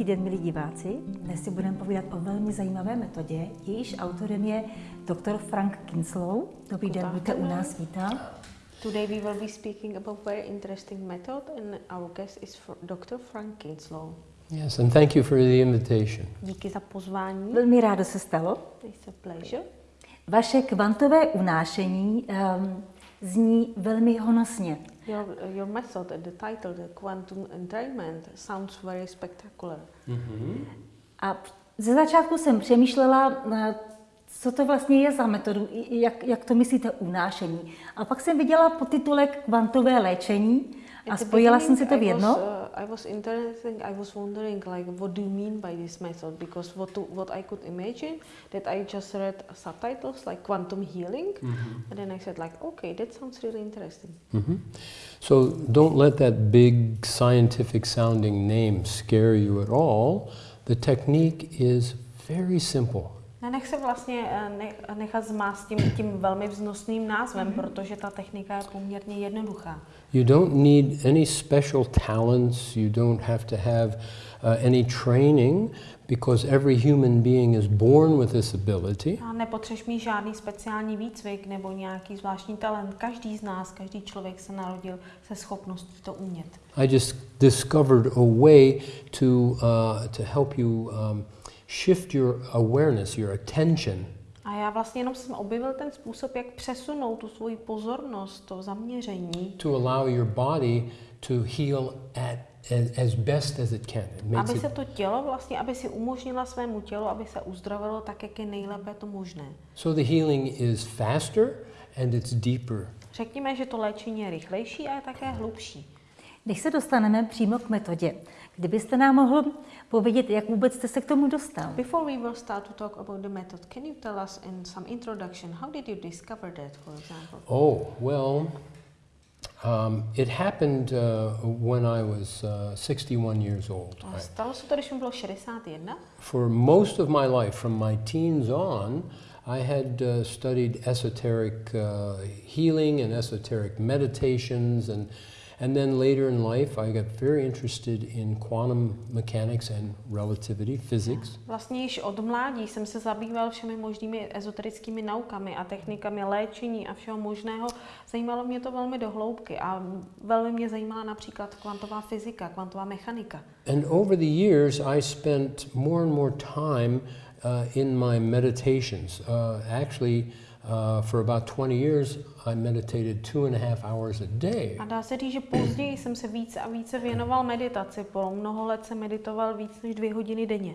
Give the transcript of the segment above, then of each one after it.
Hezký den, milí diváci. Dnes si budeme povídat o velmi zajímavé metodě. Jejíž autorem je doktor Frank Kinslow. Dobrý den, buďte u nás, vítám. Today we will be speaking about very interesting method and our guest is Dr. Frank Kinslow. Yes, and thank you for the invitation. Díky za pozvání. Velmi rádo se stalo. It's a pleasure. Vaše kvantové unášení um, zní velmi honosně. Your, your method, the title, the quantum entrainment, sounds very spectacular. Mm-hmm. A ze začátku jsem přemýšlela, eh, co to vlastně je za metodu, jak, jak to myslíte unášení. A pak jsem viděla podtitulek kvantové léčení a spojila jsem si to v jedno. I was, uh, I was interested, I was wondering like what do you mean by this method because what to, what I could imagine that I just read subtitles like quantum healing Mm-hmm. and then I said like okay that sounds really interesting. Mm-hmm. So don't let that big scientific sounding name scare you at all. The technique is very simple. Nenech se vlastně eh, ne- nechat zmást tím, tím velmi vznosným názvem, protože ta technika je poměrně jednoduchá. You don't need any special talents, you don't have to have uh, any training because every human being is born with this ability. A nepotřebuješ mít žádný speciální výcvik nebo nějaký zvláštní talent. Každý z nás, každý člověk se narodil se schopností to umět. I just discovered a way to, uh, to help you um, shift your awareness, your attention A já vlastně jenom jsem objevil ten způsob, jak přesunout tu svoji pozornost, to zaměření, to allow your body to heal at, as, as best as it can. It aby se to tělo vlastně, aby si umožnila svému tělu, aby se uzdravilo tak, jak je nejlépe to možné. so the healing is faster and it's deeper. Řekněme, že to léčení je rychlejší a je také hlubší. Než se dostaneme přímo k metodě, kdybyste nám mohl povědět, jak vůbec jste se k tomu dostal? Before we will start to talk about the method, can you tell us in some introduction, how did you discover that, for example? Oh, well, um, it happened uh, when I was uh, 61 years old. Stalo se to, když mi bylo 61. for most of my life, from my teens on, I had uh, studied esoteric uh, healing and esoteric meditations, and, and then later in life, I got very interested in quantum mechanics and relativity, physics. Vlastně již od mládí jsem se zabýval všemi možnými ezoterickými naukami a technikami léčení a všeho možného. Zajímalo mě to velmi do hloubky a velmi mě zajímala například kvantová fyzika, kvantová mechanika. And over the years, I spent more and more time uh, in my meditations. Uh, actually, uh, for about 20 years, I meditated two and a half hours a day. A dá se říct, že později jsem se více a více věnoval meditaci. Po mnoho let jsem meditoval víc než dvě hodiny denně.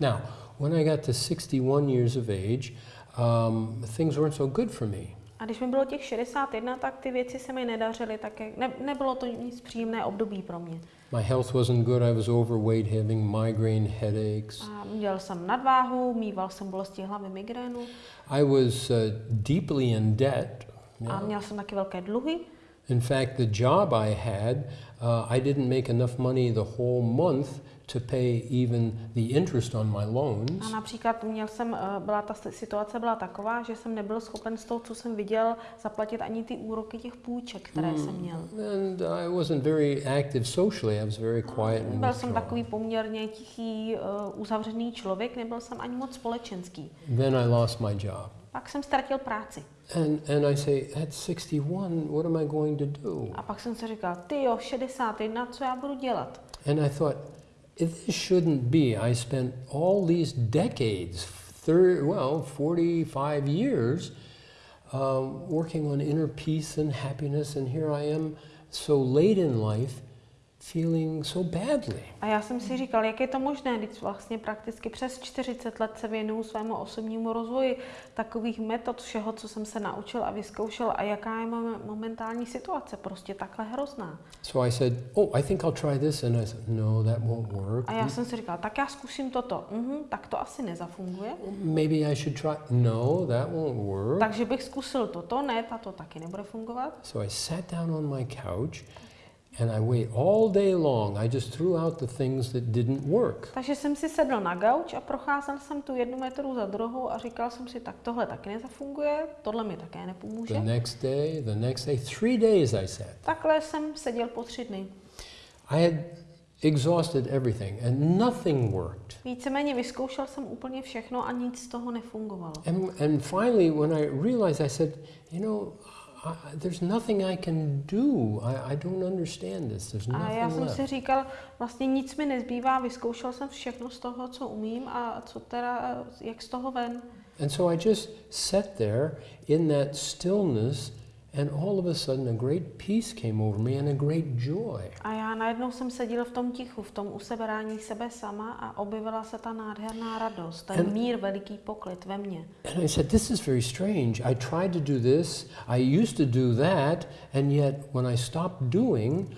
Now, when I got to 61 years of age, um, things weren't so good for me. A když mi bylo těch 61, tak ty věci se mi nedařily, tak ne, nebylo to nic příjemné období pro mě. My health wasn't good. I was overweight, having migraine headaches. A měl jsem nadváhu, mýval jsem bolesti hlavy, migrénu I was uh, deeply in debt. a měl jsem taky velké dluhy. In fact, the job I had, uh, I didn't make enough money the whole month to pay even the interest on my A loans. například měl jsem, eh, byla ta situace byla taková, že jsem nebyl schopen z toho, co jsem viděl, zaplatit ani ty úroky těch půjček, které Hmm. jsem měl. And I wasn't very active socially. I was very quiet and Byl jsem takový poměrně tichý, uh, uzavřený člověk, nebyl jsem ani moc společenský. Then I lost my job. Pak jsem ztratil práci. And, and I say, at 61, what am I going to do? A pak jsem si říkal, ty jo, 61, co já budu dělat? And I thought, this shouldn't be. I spent all these decades, thir- well, 45 years, um, working on inner peace and happiness, and here I am so late in life feeling so badly. A já jsem si říkal, jak je to možné, když vlastně prakticky přes 40 let se věnuju svému osobnímu rozvoji takových metod všeho, co jsem se naučil a vyzkoušel a jaká je moje momentální situace, prostě takhle hrozná. So I said, Oh, I think I'll try this. And I said, No, that won't work. A já jsem si říkal, tak já zkusím toto. Mhm, tak to asi nezafunguje. Maybe I should try. No, that won't work. Takže bych zkusil toto, ne, tato taky nebude fungovat. So I sat down on my couch and I wait all day long. I just threw out the things that didn't work. Takže jsem si sedl na gauč a procházel jsem tu jednu metodu za druhou a říkal jsem si, tak tohle taky nezafunguje, tohle mi také nepomůže. The next day, the next day, three days I sat. Takhle jsem seděl po tři dny. I had exhausted everything and nothing worked. Víceméně vyzkoušel jsem úplně všechno a nic z toho nefungovalo. And, and finally, when I realized, I said, you know, I, there's nothing I can do. I, I don't understand this. There's A já nothing jsem left. si říkal, vlastně nic mi nezbývá, vyzkoušel jsem všechno z toho, co umím a co teda, jak z toho ven. And so I just sat there in that stillness, and all of a sudden a great peace came over me and a great joy. A já najednou jsem seděl v tom tichu, v tom useberání sebe sama a objevila se ta nádherná radost, ten And- mír, veliký poklid ve mně. And I said, This is very strange. I tried to do this, I used to do that, and yet when I stopped doing,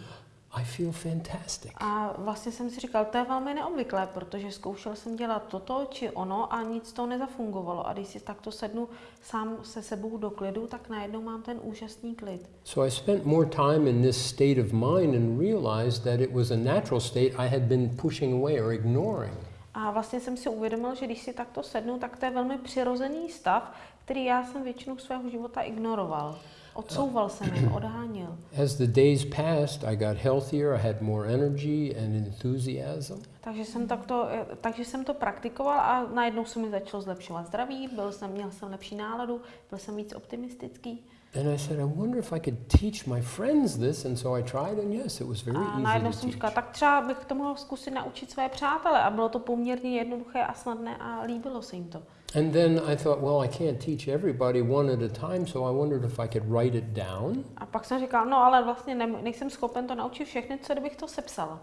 I feel fantastic. A vlastně jsem si říkal, to je velmi neobvyklé, protože zkoušel jsem dělat toto či ono a nic to nezafungovalo. A když si takto sednu sám se sebou do klidu, tak najednou mám ten úžasný klid. So I spent more time in this state of mind and realized that it was a natural state I had been pushing away or ignoring. A vlastně jsem si uvědomil, že když si takto sednu, tak to je velmi přirozený stav, který já jsem většinu svého života ignoroval. Odsouval jsem jim, odháněl. As the days passed, I got healthier, I had more energy and enthusiasm. Takže jsem, takto, eh, takže jsem to praktikoval a najednou se mi začalo zlepšovat zdraví, byl jsem, měl jsem lepší náladu, byl jsem víc optimistický. And I said, I wonder if I could teach my friends this. And so I tried, and yes, it was very A najednou easy to jsem říkala, tak třeba bych to mohl zkusit naučit své přátele. A bylo to poměrně jednoduché a snadné a líbilo se jim to. And then I thought, well, I can't teach everybody one at a time, so I wondered if I could write it down. A pak jsem říkala, no ale vlastně ne, nejsem schopen to naučit všechny, co kdybych to sepsala.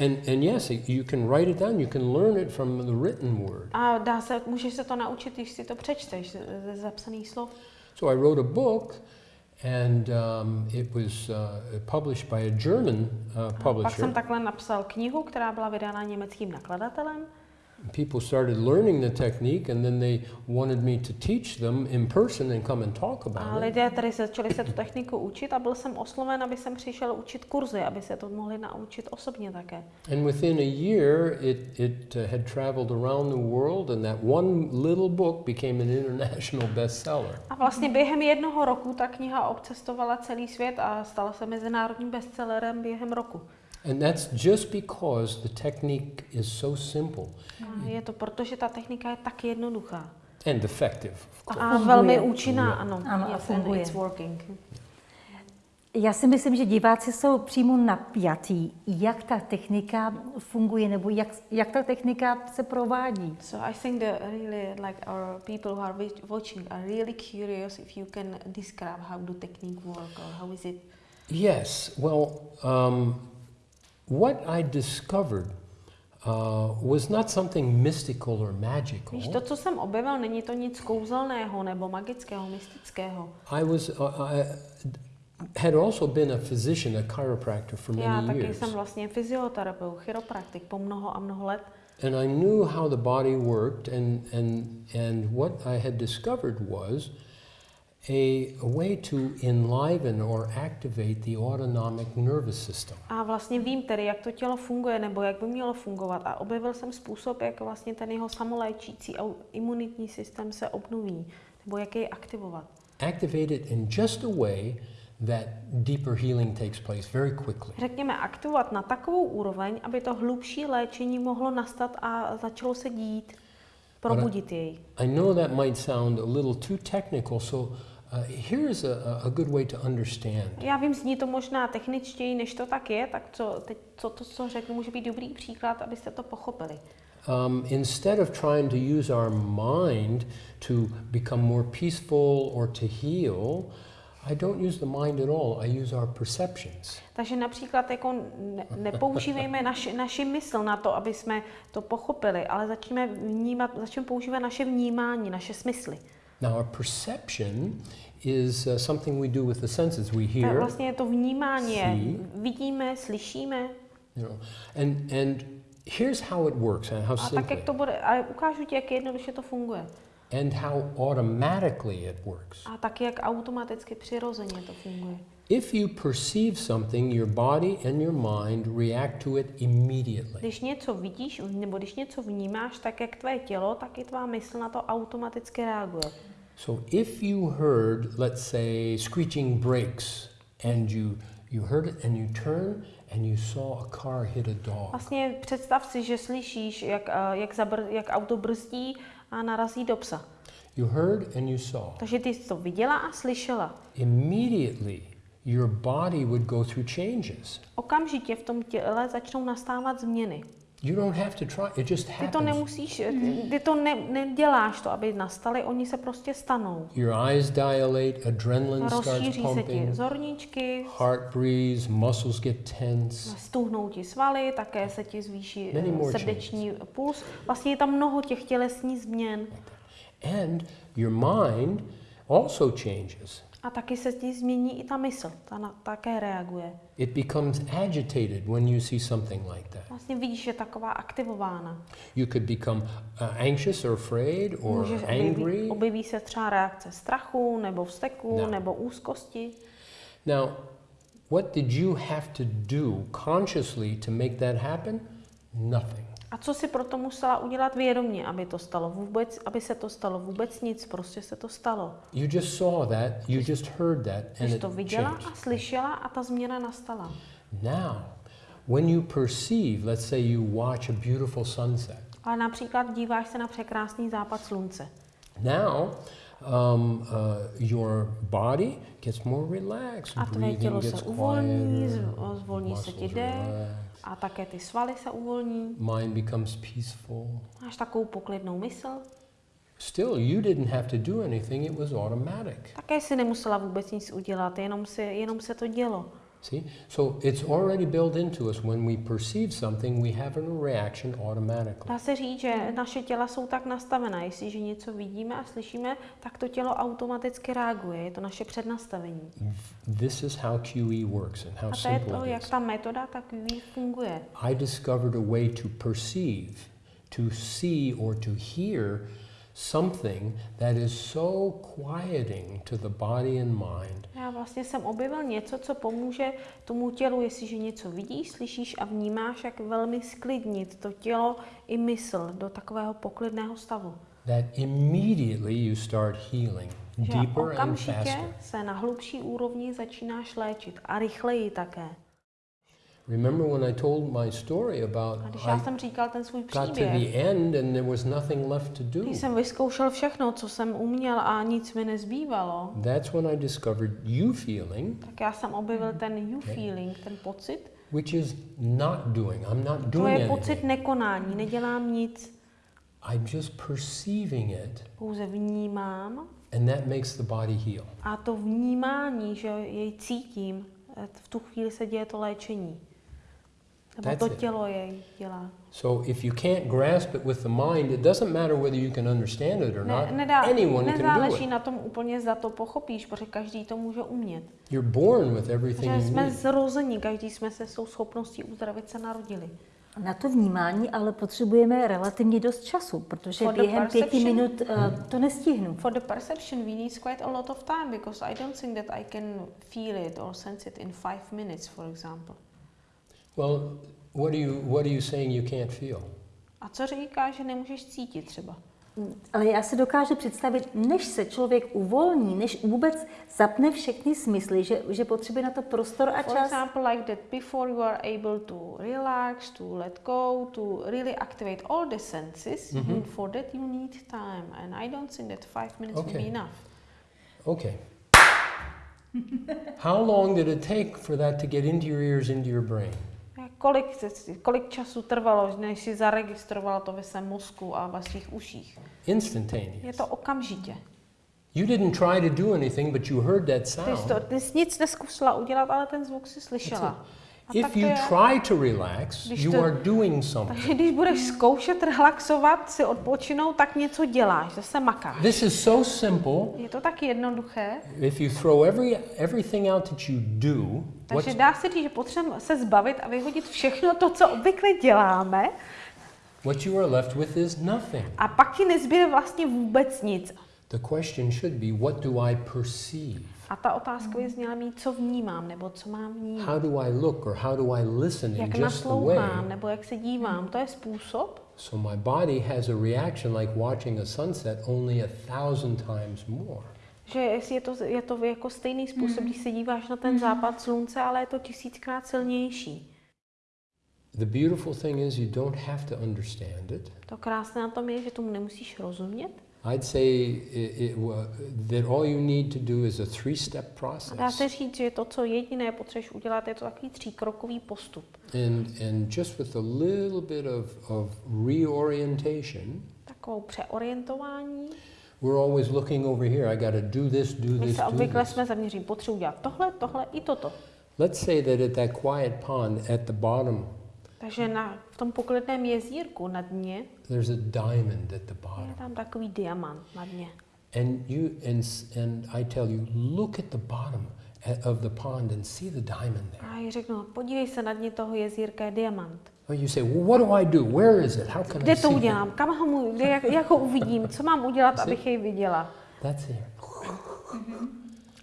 And, and yes, you can write it down, you can learn it from the written word. A dá se, můžeš se to naučit, když si to přečteš ze zapsaných slov. So I wrote a book, and um, it was uh, published by a German uh, A pak publisher. jsem takhle napsal knihu, která byla vydána německým nakladatelem. People started learning the technique, and then they wanted me to teach them in person and come and talk A about it. lidé tady začali se tu techniku učit a byl jsem osloven, aby jsem přišel učit kurzy, aby se to mohli naučit osobně také. And within a year, it, it uh, had traveled around the world, and that one little book became an international bestseller. A vlastně během jednoho roku ta kniha obcestovala celý svět a stala se mezinárodním bestsellerem během roku. And that's just because the technique is so simple A je to proto, že ta technika je tak jednoduchá. and effective. A velmi účinná, ano. Ano, a Yes, and funguje. it's working. Já si myslím, že diváci jsou přímo napjatí, jak ta technika funguje, nebo jak, jak ta technika se provádí. So I think that really like our people who are wa- watching are really curious if you can describe how the technique work or how is it. Yes, well, um, what I discovered uh, was not something mystical or magical. Víš, to, co jsem objevil, není to nic kouzelného nebo magického, mystického. I was, uh, I had also been a physician, a chiropractor for Já many taky years. jsem vlastně fyzioterapeut, chiropraktik po mnoho a mnoho let. And I knew how the body worked, and, and, and what I had discovered was a, way to enliven or activate the autonomic nervous system. A vlastně vím tedy, jak to tělo funguje, nebo jak by mělo fungovat. A objevil jsem způsob, jak vlastně ten jeho samoléčící imunitní systém se obnoví, nebo jak jej aktivovat. Activate it in just a way that deeper healing takes place very quickly. Řekněme, aktivovat na takovou úroveň, aby to hlubší léčení mohlo nastat a začalo se dít, probudit jej. I know that might sound a little too technical, so here's a, a good way to understand. Já vím, zní to možná techničtěji, než to tak je, tak co, teď, co to, co řeknu, může být dobrý příklad, abyste to pochopili. Um, instead of trying to use our mind to become more peaceful or to heal, I don't use the mind at all. I use our perceptions. Takže například jako ne, nepoužívejme naši, naši mysl na to, aby jsme to pochopili, ale začneme, vnímat, začneme používat naše vnímání, naše smysly. Now, our perception is uh, something we do with the senses. We Tak hear, vlastně je to vnímání, See. vidíme, slyšíme you know, and and here's how it works and how a tak, simply, jak to bude, a ukážu ti, jak jednoduše to funguje. and how automatically it works. A taky, jak automaticky, přirozeně to funguje. If you perceive something, your body and your mind react to it immediately. Když něco vidíš, nebo když něco vnímáš, tak jak tvé tělo, tak i tvá mysl na to automaticky reaguje. So if you heard, let's say, screeching brakes, and you you heard it and you turn and you saw a car hit a dog. Vlastně představ si, že slyšíš, jak, eh, jak, zabr, jak auto brzdí a narazí do psa. You heard and you saw. Takže ty jsi to viděla a slyšela. Immediately, your body would go through changes. Okamžitě v tom těle začnou nastávat změny. You don't have to try, it just Ty to happens. nemusíš, ty, ty to ne, neděláš to, aby nastaly, oni se prostě stanou. Your eyes dilate, adrenaline starts Rozšíří se ti pumping, zorničky, heart breathes, muscles get tense. stuhnou ti svaly, také se ti zvýší eh, srdeční puls. Vlastně je tam mnoho těch tělesních změn. And your mind also changes. A taky se ti změní i ta mysl, ta na, také reaguje. It becomes agitated when you see something like that. Vlastně vidíš, že je taková aktivována. You could become uh, anxious or afraid or Můžeš objeví, angry. objeví se třeba reakce strachu, nebo vzteku, No. nebo úzkosti. Now, what did you have to do consciously to make that happen? Nothing. A co si proto musela udělat vědomě, aby to stalo vůbec, aby se to stalo vůbec nic, prostě se to stalo. You just saw that, you just heard that, and Jsi to viděla changed. a slyšela a ta změna nastala. Now, when you perceive, let's say you watch a beautiful sunset, Ale například díváš se na překrásný západ slunce. now um, uh, your body gets more relaxed, A tvé breathing tělo se uvolní, zvolní se ti dech a také ty svaly se uvolní. mind becomes peaceful. Máš takovou poklidnou mysl. Still, you didn't have to do anything, it was automatic. Také si nemusela vůbec nic udělat, jenom, si, jenom se to dělo. See? So it's already built into us. When we perceive something, we have a reaction automatically. Dá se říct, že naše těla jsou tak nastavená, jestliže něco vidíme a slyšíme, tak to tělo automaticky reaguje. Je to naše přednastavení. This is how QE works and how A to je to, simple it jak is. ta metoda tak QE funguje. I discovered a way to perceive, to see, or to hear something that is so quieting to the body and mind Já vlastně jsem objevil něco, co pomůže tomu tělu, jestliže něco vidíš, slyšíš a vnímáš, jak velmi sklidnit to tělo i mysl do takového poklidného stavu. that immediately you start healing deeper and faster. se na hlubší úrovni začínáš léčit a rychleji také. Remember when I told my story about A když I já jsem říkal ten svůj got to příběh, the end and there was nothing left to do. když jsem vyzkoušel všechno, co jsem uměl a nic mi nezbývalo, That's when I discovered you feeling, tak já jsem objevil ten you feeling, ten pocit. which is not doing. I'm not To doing je pocit anything. nekonání, nedělám nic, I'm just perceiving it, pouze vnímám and that makes the body heal. a to vnímání, že jej cítím, eh, v tu chvíli se děje to léčení. Nebo That's to tělo jej dělá. So if you can't grasp it with the mind, it doesn't matter whether you can understand it or Ne, not. nedá, Anyone can do nezáleží it. na tom úplně, zda to pochopíš, protože každý to může umět. You're born with everything Že you jsme need. zrození, každý jsme se s tou schopností uzdravit se narodili. Na to vnímání ale potřebujeme relativně dost času, protože For během pěti minut uh, to nestihnu. For the perception, we need quite a lot of time because I don't think that I can feel it or sense it in five minutes, for example. Well, what are you what are you saying you can't feel? A co říká, že nemůžeš cítit třeba? Ale já si dokážu představit, než se člověk uvolní, než vůbec zapne všechny smysly, že, že potřebuje na to prostor a For čas. example, like that before you are able to relax, to let go, to really activate all the senses, and for that you need time. And I don't think that five minutes will Okay. be enough. Okay. How long did it take for that to get into your ears, into your brain? Kolik, kolik času trvalo, než si zaregistroval to ve svém mozku a ve svých uších? Je to okamžitě. You didn't try to do anything, but you heard that Ty jsi, sound. to, ty jsi nic neskusila udělat, ale ten zvuk si slyšela. If to you try to relax, Když you to- are doing something. takže když budeš zkoušet relaxovat, si odpočinout, tak něco děláš, zase makáš. This is so simple. Je to tak jednoduché, If you throw every everything out that you do, takže dá se říct, že potřebujeme se zbavit a vyhodit všechno to, co obvykle děláme, what you are left with is nothing. a pak ti nezbyde vlastně vůbec nic. The question should be, what do I perceive? A ta otázka by zněla mít, co vnímám, nebo co mám vnímat. How do I look or how do I listen in Jak just the way? naslouchám, nebo jak se dívám. To je způsob, So my body has a reaction like watching a sunset only a thousand times more. že jestli je to, je to jako stejný způsob, když se díváš na ten západ slunce, ale je to tisíckrát silnější. the beautiful thing is you don't have to understand it. To krásné na tom je, že tomu nemusíš rozumět. I'd say it, it, that all you need to do is a three-step dá process. se říct, že to, co jediné potřebuješ udělat, je to takový tříkrokový postup. And, and just with a little bit of, of reorientation, Takovou přeorientování. we're always looking over here. I got to do this, do this, do obvykle this. jsme zaměření, potřebuji dělat tohle, tohle i toto. Let's say that at that quiet pond at the bottom, Takže na, v tom poklidném jezírku na dně there's a diamond at the je bottom. tam takový diamant na dně. And you and and I tell you, look at the bottom a- of the pond and see the diamond there. A já řeknu, podívej se na dně toho jezírka, je diamant. Well, you say, well, what do I do? Where is it? How can I Kde to see it? udělám? Kam ho mu, kde, jak, jak ho uvidím? Co mám udělat, abych jej viděla? That's here.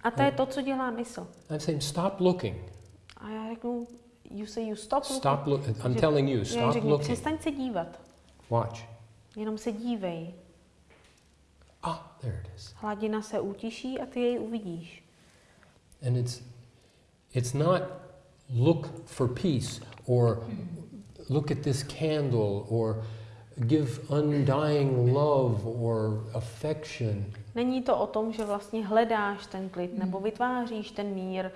A to je to, co dělá mysl. I'm saying, stop looking. A já řeknu, you say you stop looking. Stop look. I'm telling you, stop řeknu, looking. přestaň se dívat. Watch. Jenom se dívej. Ah, there it is. Hladina se utiší a ty jej uvidíš. And it's it's not look for peace or look at this candle or give undying love or affection. Není to o tom, že vlastně hledáš ten klid nebo vytváříš ten mír,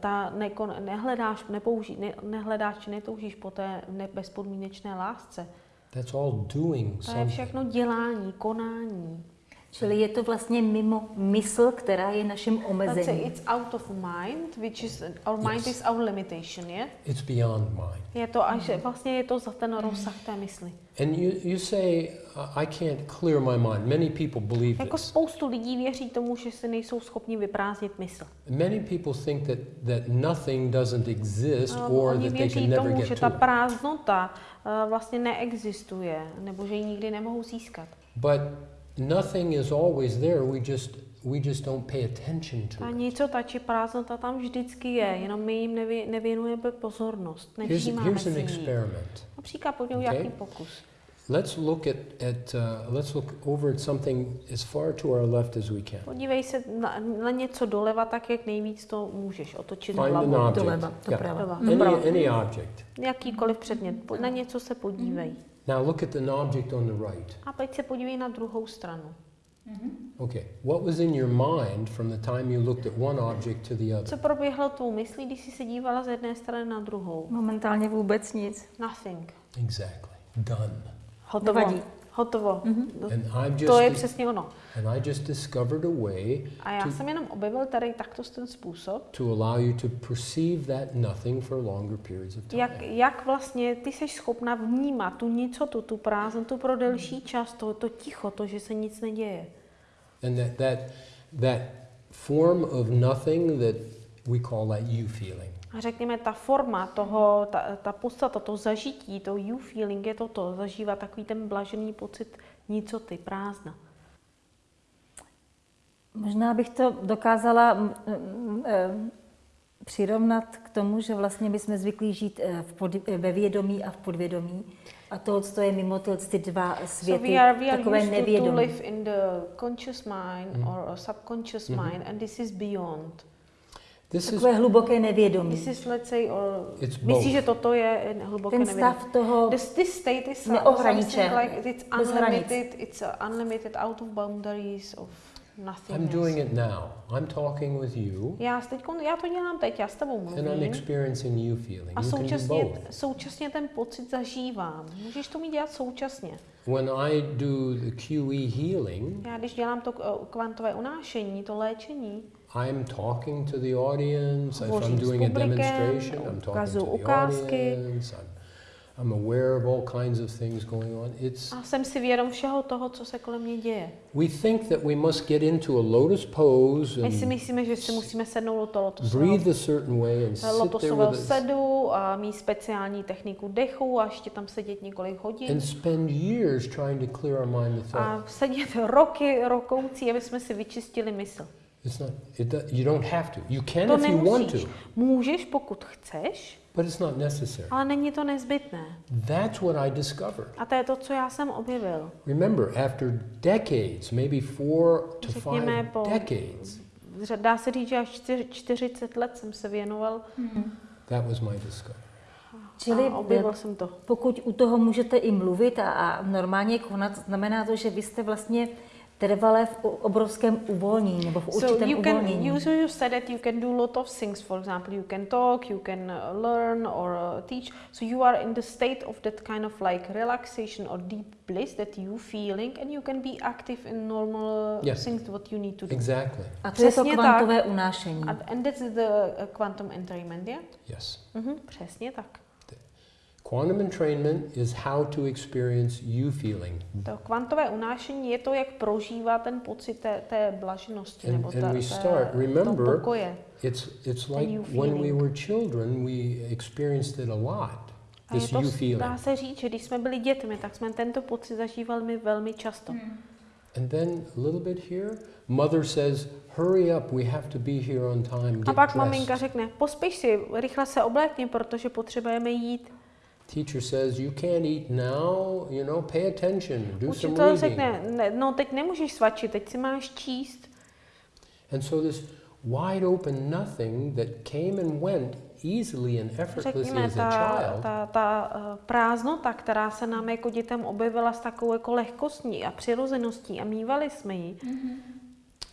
ta nekon, nehledáš, nepouží, ne, nehledáš či netoužíš po té ne, bezpodmínečné lásce. That's all doing To je všechno dělání, konání. Čili je to vlastně mimo mysl, která je naším Let's say omezením. it's out of mind, which is, our mind Yes. is our limitation, je? It's beyond mind. Je to až, vlastně je to za ten rozsah té mysli. And you, you say, "Uh, I can't clear my mind. Many people believe Jako this. spoustu lidí věří tomu, že si nejsou schopni vyprázdnit mysl. Many people think that, that nothing doesn't exist No, or that they can věří never tomu, že get ta to it. prázdnota uh, vlastně neexistuje, nebo že ji nikdy nemohou získat. But nothing is always there. We just, we just don't pay attention to Ta it. nicota či prázdnota tam vždycky je, jenom my jim nevě, nevěnujeme pozornost, Here's, nevšímáme here's si an experiment. Například pojďme Okay. nějaký pokus. Let's look at, at uh, let's look over at something as far to our left as we can. Podívej se na, na něco doleva, tak jak nejvíc to můžeš otočit Find an hlavu. object. Doleva, Yeah. doprava. Doleva. Any, Doprava. any object. Jakýkoliv předmět, po- na něco se podívej. Now look at an object on the right. A teď se podívej na druhou stranu. Okay, what was in your mind from the time you looked at one object to the Co other? proběhlo tvou myslí, když jsi se dívala z jedné strany na druhou? Momentálně vůbec nic. Nothing. Exactly. Done. Hotovo. Nevadí. Hotovo. I've To je přesně ono. and I just discovered a way A já jsem jenom objevil tady takto ten způsob, to allow you to perceive that nothing for longer periods of time. jak, jak vlastně ty jsi schopna vnímat tu nicotu, tu prázdnotu pro delší čas, to, to ticho, to, že se nic neděje. And that, that, that form of nothing that we call that you feeling. A řekněme, ta forma toho, ta, ta podstata, to zažití, to you feeling je toto, zažívat takový ten blažený pocit nicoty, prázdna. Možná bych to dokázala mm, mm, eh, přirovnat k tomu, že vlastně my jsme zvyklí žít eh, v pod, eh, ve vědomí a v podvědomí. A to, co je mimo tyhle ty dva světy, so we are, we are takové used to, to nevědomí. live in the conscious mind Mhm. or a subconscious Mhm. mind and this is beyond. This is Takové hluboké nevědomí. This is, let's say, or both. že toto je hluboké Ten nevědomí? stav toho This, this state is Neohraničené, something like it's bez hranic. unlimited, it's unlimited out of boundaries of nothing. I'm doing it now. I'm talking with you Já, teď, já to dělám teď, já s tebou and I'm mluvím. experiencing you feeling. A You can do současně, both. současně ten pocit zažívám. Můžeš to mít dělat současně. When I do the QE healing, Já když dělám to uh, kvantové unášení, to léčení, I'm talking to the audience. If I'm doing a demonstration, I'm talking to the ukázky. audience. I'm, I'm aware of all kinds of things going on. It's a jsem si vědom všeho toho, co se kolem mě děje. we think that we must get into a lotus pose My si and myslíme, že si musíme sednout do toho breathe lotosového, a certain way and sit there lotosového sedu a mít speciální techniku dechu a ještě tam sedět několik hodin. and spend years trying to clear our mind. A sedět roky, rokoucí, aby jsme si vyčistili mysl. It's not. It, you don't have to. You can To if you want to, nemusíš. Můžeš, pokud chceš, but it's not necessary. ale není to nezbytné. That's what I discovered. A to je to, co já jsem objevil. Remember, after decades, maybe four to Řekněme five po- decades, Dá se říct, že až čtyř- 40 let jsem se věnoval that was my discovery. Čili a objevil jsem to. Pokud u toho můžete i mluvit a, a normálně konat, znamená to, že vy jste vlastně trvale v obrovském uvolnění nebo v určitém So you can uvolnění. you, you said that you can do a lot of things. For example, you can talk, you can uh, learn or uh, teach. So you are in the state of that kind of like relaxation or deep bliss that you feeling, and you can be active in normal Yes. things what you need to do. Exactly. A to je to Přesně kvantové unášení. And, that's the uh, quantum entrainment, yeah? Yes. Mhm, přesně tak. Quantum entrainment is how to experience you feeling. To kvantové unášení je to, jak prožívá ten pocit té, té blaženosti And- nebo and té, we start, toho remember, pokoje. It's, it's like you when we were children, we experienced it a lot. A je This to, you feeling. dá se říct, že když jsme byli dětmi, tak jsme tento pocit zažívali my velmi často. And then a little bit here, mother says, hurry up, we have to be here on time, A get pak maminka dressed. řekne, pospíš si, rychle se oblékni, protože potřebujeme jít. Teacher says, you can't eat now, you know, pay attention, do some reading. řekne, ne, no teď nemůžeš svačit, teď si máš číst. And so this wide open nothing that came and went easily and effortlessly Řekněme, as a ta, child ta, ta eh, prázdnota, která se nám jako dětem objevila s takovou jako lehkostí a přirozeností a mývali jsme ji,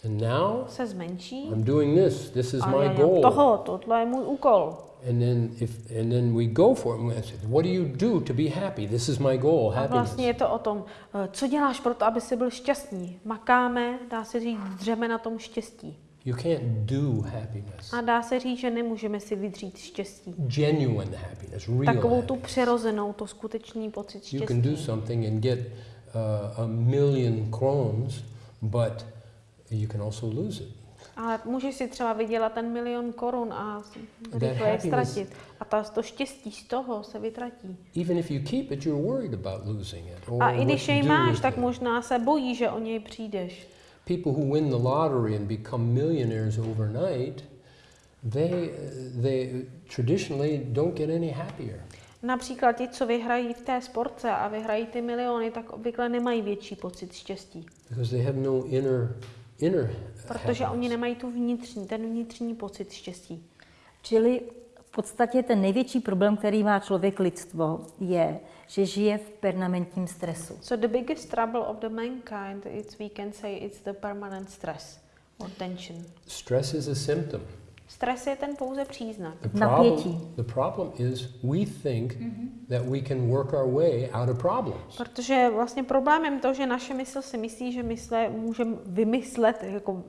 And now se zmenší. I'm doing this. This is A my goal. toho, tohle je můj úkol. And then if and then we go for it. say, What do you do to be happy? This is my goal, A happiness. vlastně je to o tom, eh, co děláš pro to, aby jsi byl šťastný. Makáme, dá se říct, dřeme na tom štěstí. You can't do happiness. A dá se říct, že nemůžeme si vydřít štěstí. Genuine happiness, real Takovou tu přirozenou, to skutečný pocit You can do štěstí. something and get uh, a million krones, but you can also lose it. Ale můžeš si třeba vydělat ten milion korun a rychle je ztratit. A ta, to štěstí z toho se vytratí. Even if you keep it, you're worried about losing it. Or A i když jej máš, tak it. možná se bojí, že o něj přijdeš. People who win the lottery and become millionaires overnight, they, they traditionally don't get any happier. Například ti, co vyhrají v té sportce a vyhrají ty miliony, tak obvykle nemají větší pocit štěstí. because they have no inner inner Protože oni nemají tu vnitřní, ten vnitřní pocit štěstí. Čili v podstatě ten největší problém, který má člověk lidstvo, je, že žije v permanentním stresu. So the biggest trouble of the mankind, it's, we can say it's the permanent stress or tension. Stress is a symptom. Stres je ten pouze příznak. The Napětí. problem, the problem is we think that we can work our way out of problems. Protože vlastně problémem to, že naše mysl si myslí, že mysle můžeme vymyslet, jako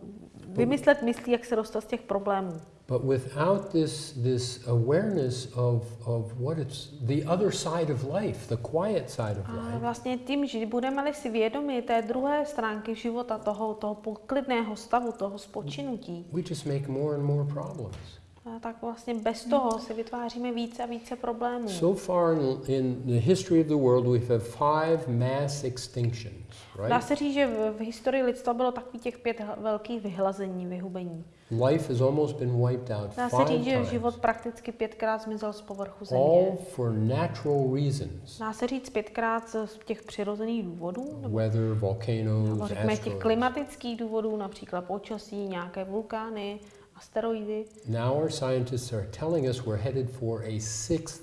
vymyslet myslí, jak se dostat z těch problémů. But without this, this awareness of, of what it's the other side of life, the quiet side of A life, vlastně tím, že budeme-li si vědomi té druhé stránky života, toho, toho poklidného stavu, toho spočinutí, we just make more and more problems. A tak vlastně bez toho si vytváříme více a více problémů. So far in, in the history of the world, we've had five mass extinctions, Dá right? se říct, že v, v historii lidstva bylo takových těch pět velkých vyhlazení, vyhubení. Life has almost been wiped out Dá se říct, že život prakticky pětkrát zmizel z povrchu země. all for natural reasons. Dá se říct pětkrát z těch přirozených důvodů, nebo Weather, nebo volcanoes, řekněme těch klimatických důvodů, například počasí, nějaké vulkány, asteroidy. Now our scientists are telling us we're headed for a sixth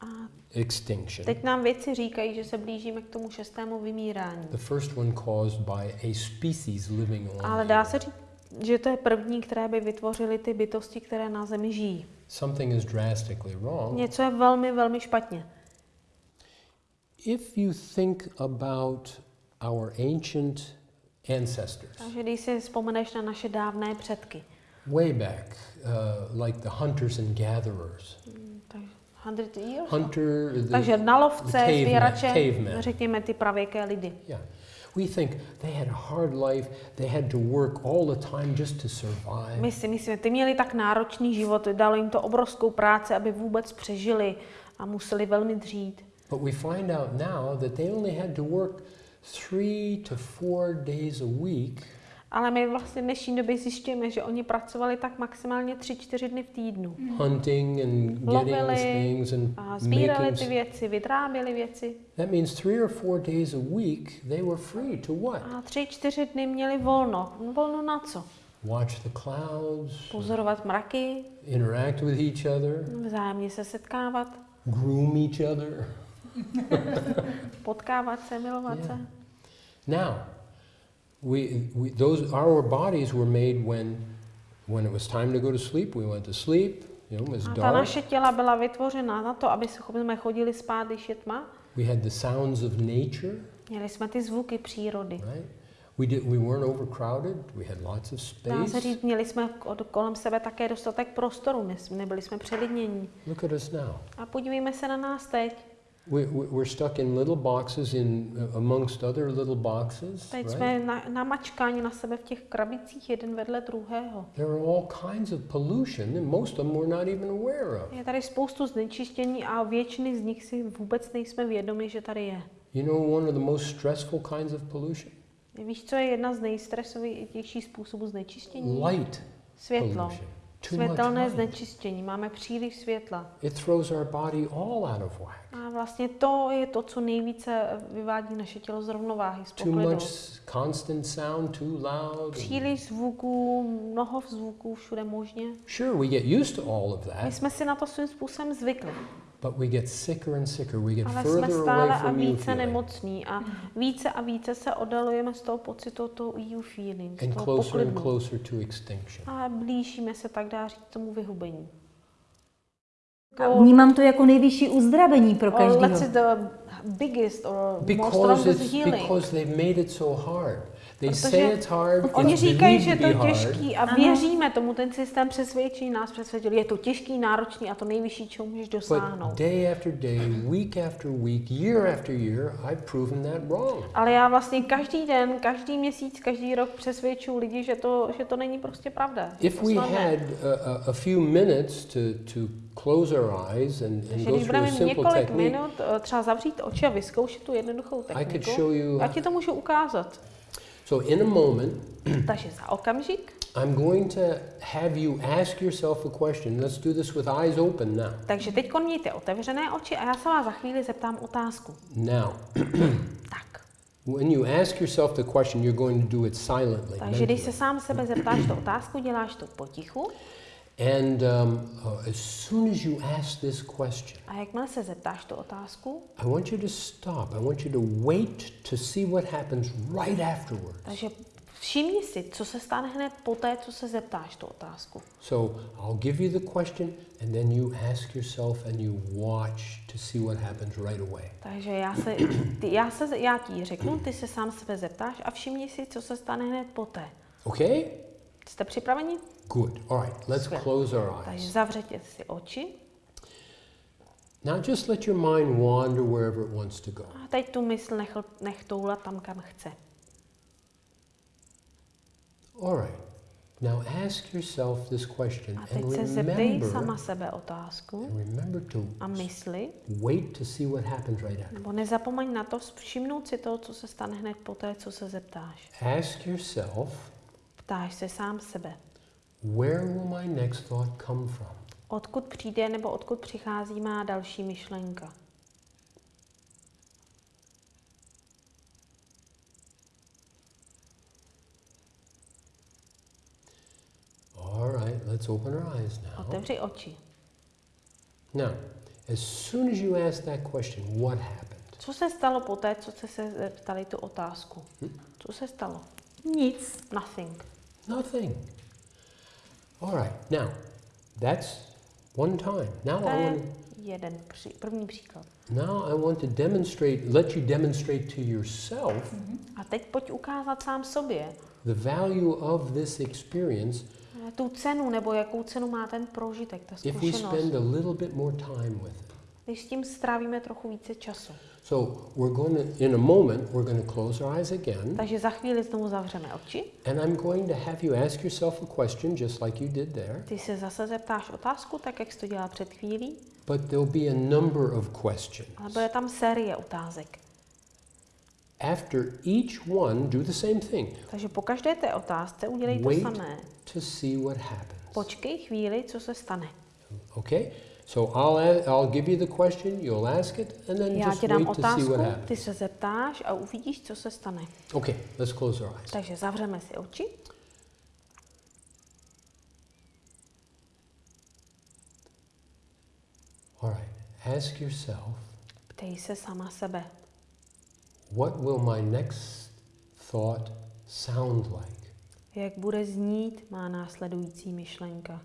A extinction. teď nám vědci říkají, že se blížíme k tomu šestému vymírání. The first one caused by a species living on Ale dá se říct, že to je první, které by vytvořily ty bytosti, které na Zemi žijí. Something is drastically wrong. Něco je velmi, velmi špatně. If you think about our ancient ancestors, Takže když si vzpomeneš na naše dávné předky, way back, uh, like the hunters and gatherers, takže 100 years? hunter, the, Takže na lovce, caveman- sběrače, řekněme ty pravěké lidi. yeah. We think they had a hard life, they had to work all the time just to survive. My si myslíme, ty měli tak náročný život, dalo jim to obrovskou práci, aby vůbec přežili a museli velmi dřít. But we find out now that they only had to work three to four days a week Ale my vlastně v dnešní době zjišťujeme, že oni pracovali tak maximálně 3-4 dny v týdnu. hunting and getting Lovili things and a sbírali making. ty věci, vytráběli věci. That means three or four days a week they were free to what? A 3-4 dny měli volno. No, Volno na co? Watch the clouds, Pozorovat mraky, interact with each other. vzájemně se setkávat. groom each other. Potkávat se, milovat Yeah. se. Now, we, we, those, our bodies were made when, when it was time to go to sleep, we went to sleep, you know, it was ta naše těla byla vytvořena na to, aby jsme chodili spát, když je tma. We had the sounds of nature, Měli jsme ty zvuky přírody. right? We, did, we weren't overcrowded, we had lots of Dá se space. říct, měli jsme kolem sebe také dostatek prostoru, ne- nebyli jsme přelidnění. Look at us now. A podívejme se na nás teď. We, we, we're stuck in little boxes in, uh, amongst other little boxes, Teď right? jsme na, namačkáni na sebe v těch krabicích jeden vedle druhého. There are all kinds of pollution, and most of them we're not even aware of. Je tady spoustu znečištění a většiny z nich si vůbec nejsme vědomi, že tady je. You know one of the most stressful kinds of pollution? Víš, co je jedna z nejstresovějších způsobů znečištění? Light Světlo. pollution. Světelné znečištění. Máme příliš světla. It throws our body all out of whack. A vlastně to je to, co nejvíce vyvádí naše tělo z rovnováhy, z Too much constant sound, too loud. Příliš zvuků, mnoho zvuků, všude možně. Sure, we get used to all of My that, jsme si na to svým způsobem zvykli, but we get sicker and sicker. We get ale jsme further stále away a from you více nemocní a více a více se oddalujeme z toho pocitu, toho EU feeling, and toho closer and closer to extinction. A blížíme se, tak dá říct, tomu vyhubení. A vnímám to jako nejvyšší uzdravení pro Or let's každého. say the biggest or most Because, strongest it's, healing. because they've made it so hard. They Protože say it's hard, Oni it's říkají, že je to hard, těžký a věříme tomu, ten systém přesvědčí nás přesvědčil. Je to těžký, náročný a to nejvyšší, čeho můžeš dosáhnout. but day after day, week after week, year after year, I've proven that wrong. Ale já vlastně každý den, každý měsíc, každý rok přesvědčuji lidi, že to, že to není prostě pravda. If we had a, a, a few minutes to, to close our eyes and, and go through a simple několik technique, minut, eh, třeba zavřít oči a vyzkoušet tu jednoduchou I could techniku, show you. já ti to můžu ukázat. So in a moment, Takže za okamžik, I'm going to have you ask yourself a question. Let's do this with eyes open now. takže teď mějte otevřené oči a já se vás za chvíli zeptám otázku. Now, Tak, when you ask yourself the question, you're going to do it silently. takže když se mentally. sám sebe zeptáš tu otázku, děláš to potichu And um, uh, as soon as you ask this question, a jakmile se zeptáš tu otázku, I want you to stop. I want you to wait to see what happens right afterwards. takže všimni si, co se stane hned poté, co se zeptáš tu otázku. So I'll give you the question, and then you ask yourself and you watch to see what happens right away. Takže já, se, ty, já, se, já ti řeknu, ty se sám sebe zeptáš a všimni si, co se stane hned poté. Okay? Jste připraveni? Good. All right, let's Skvěle. close our Takže eyes. zavřete si oči Now just let your mind wander wherever it wants to go. a teď tu mysl nech, nech toulat tam, kam chce. All right. Now ask yourself this question A and teď se zeptej sama sebe otázku and remember to a mysli, wait to see what happens right after. nebo nezapomeň na to všimnout si toho, co se stane hned poté, co se zeptáš. Ask yourself, Ptáš se sám sebe. where will my next thought come from? Odkud přijde nebo odkud přichází má další myšlenka? All right, let's open our eyes now. Otevři oči. Now, as soon as you ask that question, what happened? Co se stalo poté, co jste se zeptali tu otázku? Co se stalo? Nic. Nothing. Nothing. All right, now, that's one time. Now To I want jeden při, první příklad. now I want to demonstrate, let you demonstrate to yourself A teď pojď ukázat sám sobě the value of this experience tu cenu, nebo jakou cenu má ten prožitek, ta if we zkušenost, spend a little bit more time with it. Když s tím strávíme trochu více času. So we're going to, in a moment, we're going to close our eyes again, Takže za chvíli znovu zavřeme oči. and I'm going to have you ask yourself a question just like you did there, Ty se zase zeptáš otázku, tak jak jsi to dělal před chvílí, but there'll be a number of questions. ale bude tam série otázek. After each one, do the same thing. Takže po každé té otázce udělej to Wait samé. to see what happens. Počkej chvíli, co se stane. Okay? So I'll, I'll give you the question, you'll ask it, and then Já just ti dám wait to see otázku, what happens. ty se zeptáš a uvidíš, co se stane. Okay, let's close our eyes. Takže zavřeme si oči. All right. ask yourself, Ptej se sama sebe, what will my next thought sound like? jak bude znít má následující myšlenka.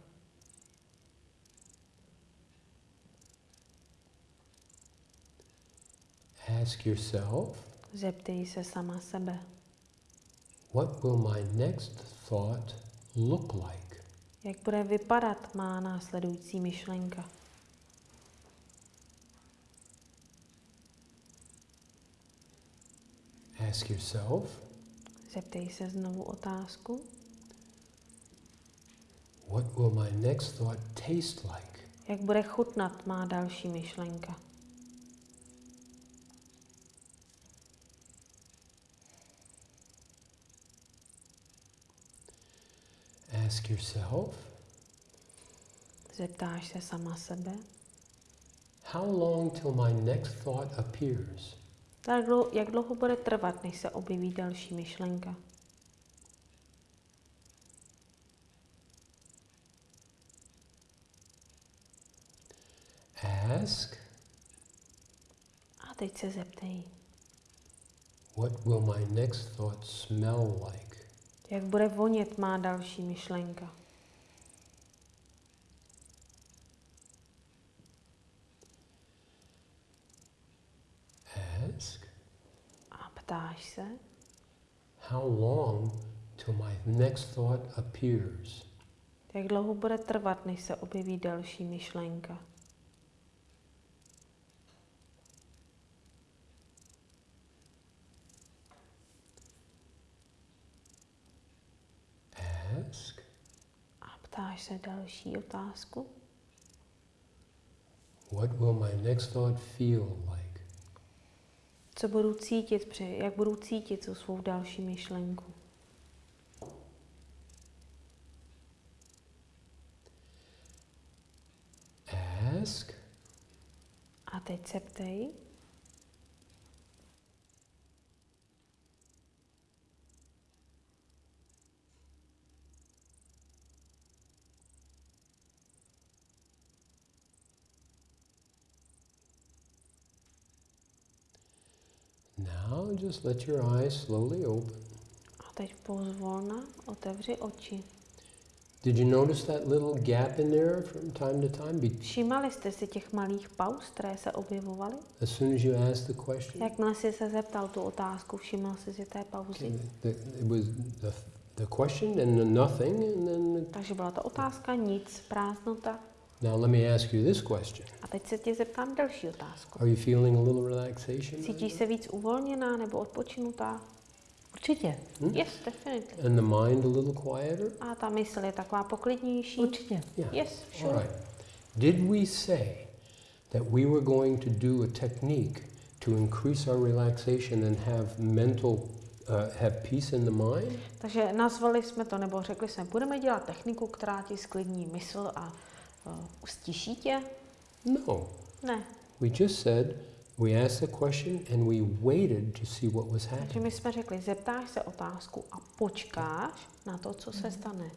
Ask yourself, Zeptej se sama sebe, what will my next thought look like? jak bude vypadat má následující myšlenka. Ask yourself, Zeptej se znovu otázku, what will my next thought taste like? jak bude chutnat má další myšlenka. Ask yourself, Zeptáš se sama sebe, how long till my next thought appears? tak jak dlouho bude trvat, než se objeví další myšlenka. Ask, A teď se zeptej, what will my next thought smell like? Jak bude vonět má další myšlenka. Ask, A ptáš se, how long till my next thought appears? jak dlouho bude trvat, než se objeví další myšlenka. Ask, A se další otázku, what will my next thought feel like? co budu cítit, při, jak budu cítit tu svou další myšlenku. Ask, A teď se ptej, now just let your eyes slowly open. a teď pozvolna otevři oči. Did you notice that little gap in there from time to time? Všímali jste si těch malých pauz, které se objevovaly? as soon as you asked the question? Jakmile jsi se zeptal tu otázku, všiml jsi si té pauzy? Okay, the, it was the, the question and the nothing, and then Takže byla to otázka, nic, prázdnota. Now let me ask you this question: A teď se tě zeptám další otázku. Are you feeling a little relaxation? Cítíš se víc uvolněná nebo odpočinutá? Určitě, Hmm? Yes, definitely. And the mind a little quieter? A ta mysl je taková poklidnější? určitě. Yeah. Yes, All sure. right. Did we say that we were going to do a technique to increase our relaxation and have mental, uh, have peace in the mind? Takže nazvali jsme to, nebo řekli jsme, budeme dělat techniku, která ti sklidní mysl a uh, ustíší tě? No. Ne. We just said we asked the question and we waited to see what was Takže happening. my jsme řekli, zeptáš se otázku a počkáš na to, co se stane.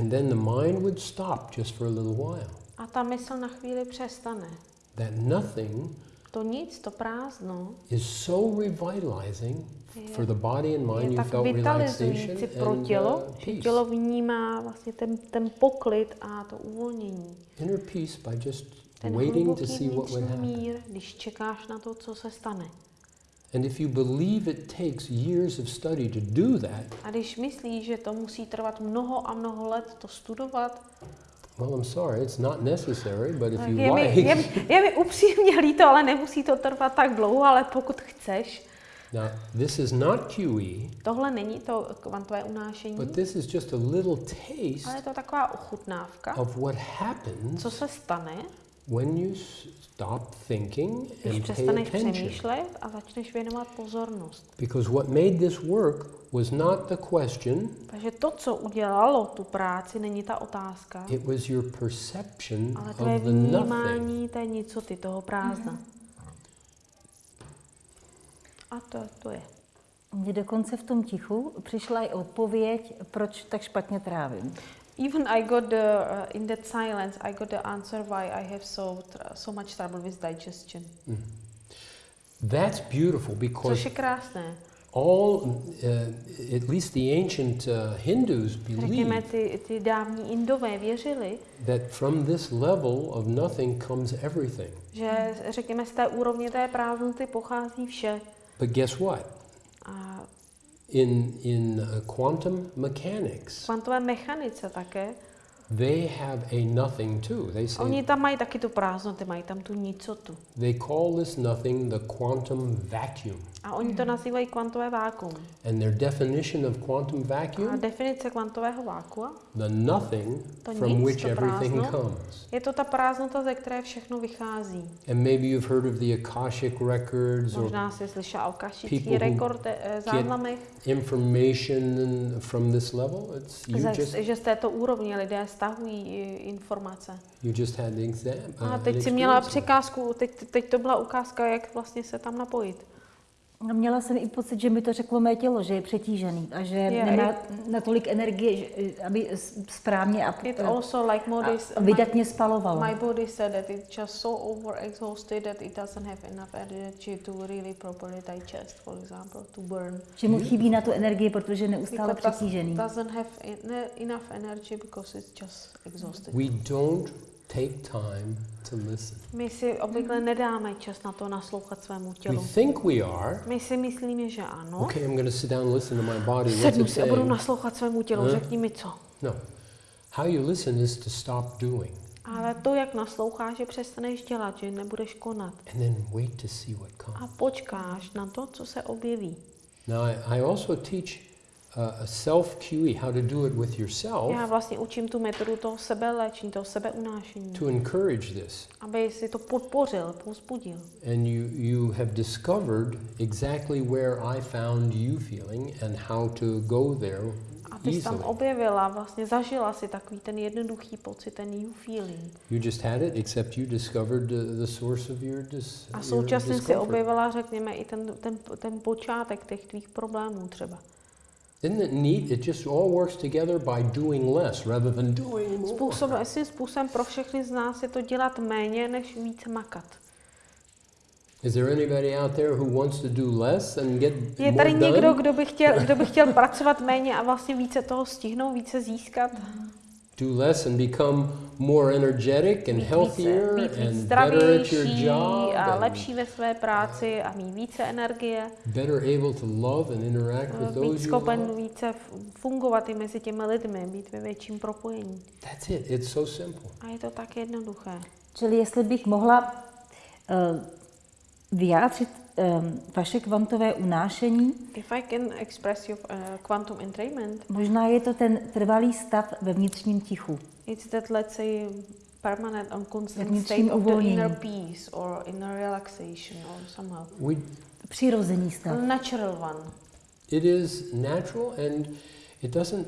And then the mind would stop just for a little while. A ta mysl na chvíli přestane. That nothing To nic, to prázdno is so revitalizing for the body and mind. je You tak felt relaxation vitalizující pro and tělo, uh, že peace. tělo vnímá vlastně ten, ten poklid a to uvolnění. Inner peace by just Ten waiting to see what would happen. mír, když čekáš na to, co se stane. And if you believe it takes years of study to do that, A když myslíš, že to musí trvat mnoho a mnoho let to studovat, well, I'm sorry, it's not necessary, but if you je, mi, like. je, mi- je mi upřímně líto, ale nemusí to trvat tak dlouho, ale pokud chceš, Now, this is not QE, tohle není to kvantové unášení, but this is just a little ale taste je to taková ochutnávka, of what happens co se stane, when you stop thinking když and pay přestaneš attention. přemýšlet a začneš věnovat pozornost. Because what made this work was not the question, Takže to, co udělalo tu práci, není ta otázka, it was your perception ale of the nothing. vnímání té nicoty, toho prázdna. A to, to je. Mně dokonce v tom tichu přišla i odpověď, proč tak špatně trávím. Even I got the uh, in that silence, I got the answer why I have so so much trouble with digestion. That's beautiful Což because je krásné. all, uh, at least the ancient uh, Hindus Řekněme, believe ty, ty dávní Indové věřili, that from this level of nothing comes everything. že řekněme z té úrovně té prázdnoty pochází vše. But guess what? In, in uh, quantum mechanics, kvantové mechanice také, they have a nothing too. They say oni tam mají taky tu prázdnotu, mají tam tu nicotu. they call this nothing the quantum vacuum. A oni to nazývají kvantové vákuum. And their definition of quantum A vacuum, definice kvantového vákua the nothing To from nic, which everything prázdno. comes. je to ta prázdnota, ze které všechno vychází. And maybe you've heard of the Akashic records or Možná jsi slyšel o people kašický who rekord eh, záznamech, information from this level. It's you just že z této úrovně lidé stahují informace. you just had the exam. uh, A teď si měla překázku, teď, teď to byla ukázka, jak vlastně se tam napojit. A Měla jsem i pocit, že mi to řeklo mé tělo, že je přetížený a že Je, nemá i- natolik energie, že- aby správně a, It also like modis, a vydatně spalovalo. my body said that it's just so overexhausted that it doesn't have enough energy to really properly digest, for example, to burn. Že mu chybí na tu energii, protože je neustále Because přetížený. doesn't have en- enough energy because it's just exhausted. We don't take time to listen. My si obvykle nedáme čas na to naslouchat svému We tělu. think we are. My si myslíme, že ano. Okay, I'm going to sit down and listen to my body. What's Sednu it si a budu saying? naslouchat svému tělu, Huh? řekni mi co. No. How you listen is to stop doing Ale to, jak nasloucháš, že přestaneš dělat, že nebudeš konat. and then wait to see what A comes. počkáš na to, co se objeví. Now, I, I also teach uh, a self QE, how to do it with yourself Já vlastně učím tu metodu toho sebeléčení, toho sebeunášení, to encourage this. aby si to podpořil, pozbudil. And you, you have discovered exactly where I found you feeling and how to go there A ty jsi tam objevila, vlastně zažila si takový ten jednoduchý pocit, ten you feeling. You just had it, except you discovered the, the source of your, dis, A your současně si objevila, řekněme, i ten, ten, ten počátek těch tvých problémů třeba. Isn't it neat? It just all works together by doing less rather than doing more. Způsob, svým způsobem pro všechny z nás je to dělat méně, než více makat. Is there anybody out there who wants to do less and get Je more tady done? někdo, kdo by, chtěl, kdo by chtěl pracovat méně a vlastně více toho stihnout, více získat? Do less and become more energetic and Být healthier být and better at your zdravější job a and lepší ve své práci a mít více energie, better able to love and interact with být those you schopen love? více fungovat i mezi těmi lidmi, být ve větším propojení. That's it. It's so simple. A je to tak jednoduché. Čili jestli bych mohla uh, vyjádřit vaše kvantové unášení, If I can express your uh, quantum entrainment, možná je to ten trvalý stav ve vnitřním tichu. it's that let's say permanent and constant state of the inner peace or inner relaxation or somehow. We, Přirozený stav. Natural one. it is natural and it doesn't,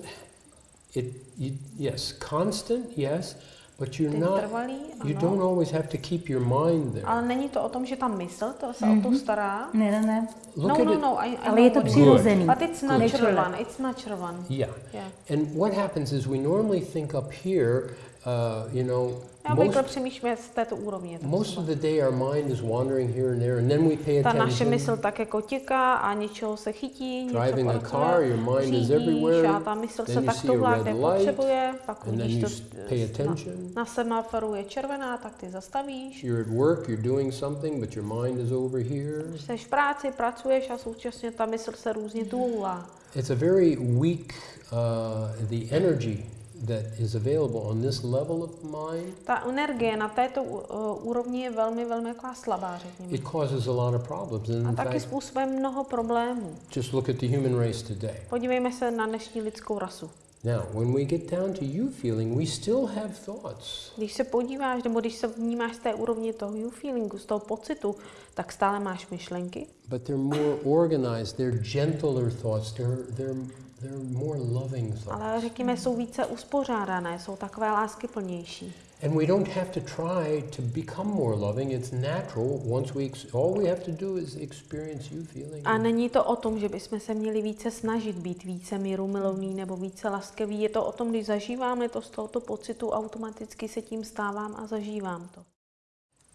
it, you, yes, constant, yes, but you're Ten not, trvalý, you ano. don't always have to keep your mind there. Ale není to o tom, že ta mysl to se o to stará. Ne, ne, ne. Look no, no, no, I, I Ale je to přirozený. But it's natural Natural. one. It's natural one. Yeah. Yeah. And what happens is we normally think up here, uh, you know, most, přemýšlíme z této úrovně. tak most of the day our mind is wandering here and there, and then we pay Ta naše attention. mysl tak jako těká a něčeho se chytí, něco Driving a car, your mind is everywhere, a ta mysl then se you tak see a touhlá, red kde light, potřebuje, pak and then když you to na, attention. na semaforu je červená, tak ty zastavíš. You're at work, you're doing something, but your mind is over here. Jsi v práci, pracuješ a současně ta mysl se různě toulá. It's a very weak, uh, the energy that is available on this level of mind, Ta energie na této uh, úrovni je velmi, velmi taková slabá, řekněme. it causes a lot of problems. And A taky fact, způsobuje mnoho problémů. just look at the human race today. Podívejme se na dnešní lidskou rasu. Now, when we get down to you feeling, we still have thoughts. Když se podíváš, nebo když se vnímáš z té úrovně toho you feelingu, z toho pocitu, tak stále máš myšlenky, But they're more organized, they're gentler thoughts, they're, they're ale řekněme, jsou více uspořádané, jsou takové láskyplnější. And we don't have to try to become more loving. It's natural. Once we, all we have to do is experience you feeling. A není to o tom, že bychom se měli více snažit být více mírumilovný nebo více laskavý. Je to o tom, když zažíváme to z tohoto pocitu, automaticky se tím stávám a zažívám to.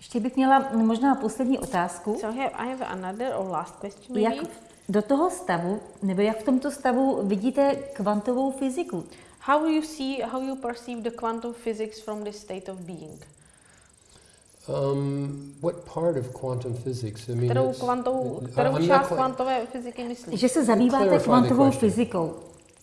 Ještě bych měla možná poslední otázku. So here I have another or last question maybe. Jak do toho stavu, nebo jak v tomto stavu vidíte kvantovou fyziku? How you see, how you perceive the quantum physics from this state of being? Um, what part of quantum physics? I mean, Kterou, it's- kvantovou, kterou I'm část quite- kvantové fyziky myslíš? Že se zabýváte kvantovou fyzikou.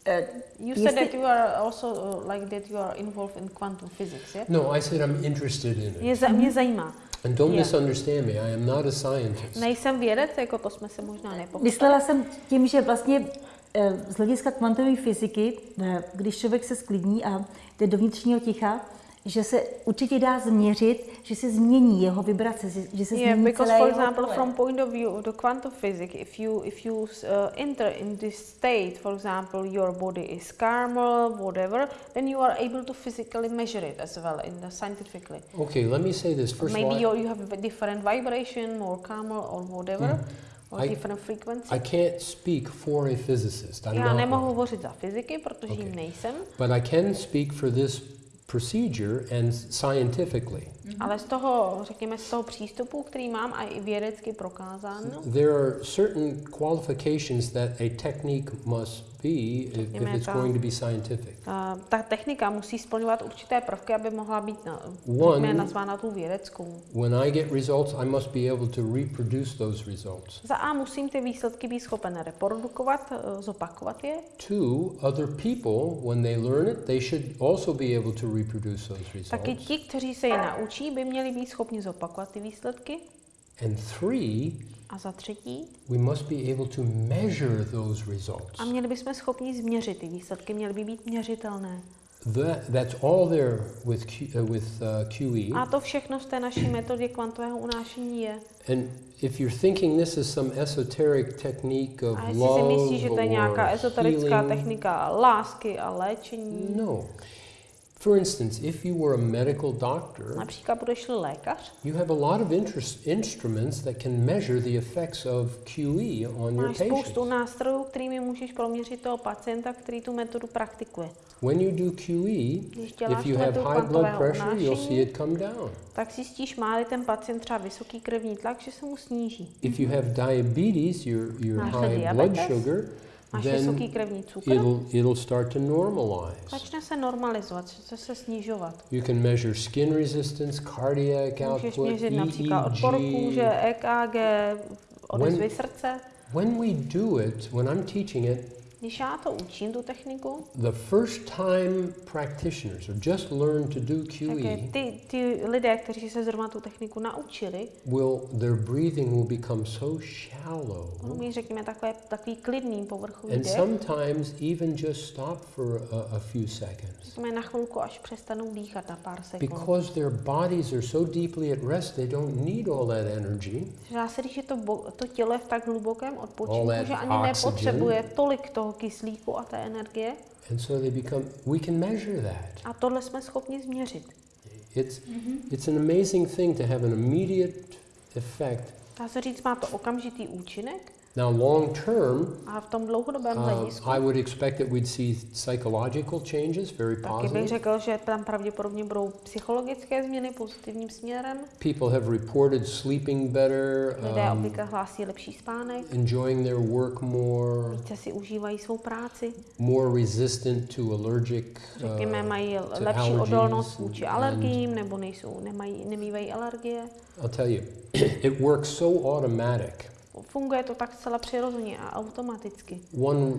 Eh, You said that you are also uh, like that you are involved in quantum physics, yeah? No, I said I'm interested in it. Mě zajímá. And don't Yeah. misunderstand me. I am not a scientist. Nejsem vědec, jako to jsme se možná nepochopili. Myslela jsem tím, že vlastně eh, z hlediska kvantové fyziky, eh, když člověk se sklidní a jde do vnitřního ticha, že se určitě dá změřit, že se změní jeho vibrace, že se Yeah, změní because celé for jeho example, pole. from point of view of the quantum physics, if you if you uh, enter in this state, for example, your body is calmer, whatever, then you are able to physically measure it as well in the scientifically. Okay, let me say this. First Maybe you you have a different vibration, more calmer or whatever, or I- different frequency. I can't speak for a physicist. I'm Já not nemohu hovořit za fyziky, protože jim Okay. nejsem, But I can speak for this procedure and scientifically. ale z toho, řekněme, z toho přístupu, který mám a i vědecky prokázáno, There are certain qualifications that a technique must be if, if it's ta- going to be scientific. Uh, ta technika musí splňovat určité prvky, aby mohla být na, One- řekněme, nazvána tu vědeckou. When I get results, I must be able to reproduce those results. Za A musím ty výsledky být schopen reprodukovat, eh, zopakovat je. Two, other people, when they learn it, they should also be able to reproduce those Taky results. ti, kteří se je naučí, by měli být schopni zopakovat ty výsledky. And three, A za třetí, we must be able to measure those results. a měli bychom schopni změřit ty výsledky, měly by být měřitelné. That, that's all there with, Q, uh, with uh, QE. A to všechno v té naší metodě kvantového unášení je. And if you're thinking this is some esoteric technique of A jestli si love myslíš, že to je nějaká or healing, technika lásky a léčení, no. For instance, if you were a medical doctor, například budeš lékař, you have a lot of interest, instruments that can measure the effects of QE on your Máš spoustu patients. nástrojů, kterými můžeš proměřit toho pacienta, který tu metodu praktikuje. When you do QE, if you have high blood pressure, you'll see it come down. tak zjistíš, má ten pacient třeba vysoký krevní tlak, že se mu sníží. If you have diabetes, your, your high blood diabetes, sugar, Máš vysoký then krevní cukr, it'll, it'll start to normalize. začne se normalizovat, začne se snižovat. You can measure skin resistance, cardiac Můžeš output, měřit například odpor kůže, EEG. EKG, odezvy srdce. When we do it, when I'm teaching it, Když já to učím, tu techniku, the first time practitioners or just learn to do QE je ty, ty lidé, kteří se zrovna tu techniku naučili, will their breathing will become so shallow budou mít, řekněme, takové, takový klidný povrchový and dech, sometimes even just stop for a, a few seconds řekněme, na chvilku, až přestanou dýchat na pár sekund. because their bodies are so deeply at rest they don't need all that energy Dá se říct, že to, to tělo je v tak hlubokém odpočinku, že ani oxygen. nepotřebuje tolik toho kyslíku a té energie. and so they become we can measure that A tohle jsme schopni změřit. it's it's an amazing thing to have an immediate effect Dá se říct, má to okamžitý účinek now long term a v tom dlouhodobém Uh, hledisku I would expect that we'd see psychological changes, very taky bych positive. řekl, že tam pravděpodobně budou psychologické změny pozitivním směrem. People have reported sleeping better, Lidé um, obvykle hlásí lepší spánek, enjoying their work more, více si užívají svou práci, more resistant to allergic. řekněme, Uh, mají to lepší odolnost vůči alergiím nebo nejsou, nemají, nemývají alergie. I'll tell you, it works so automatic. Funguje to tak zcela přirozeně a automaticky. One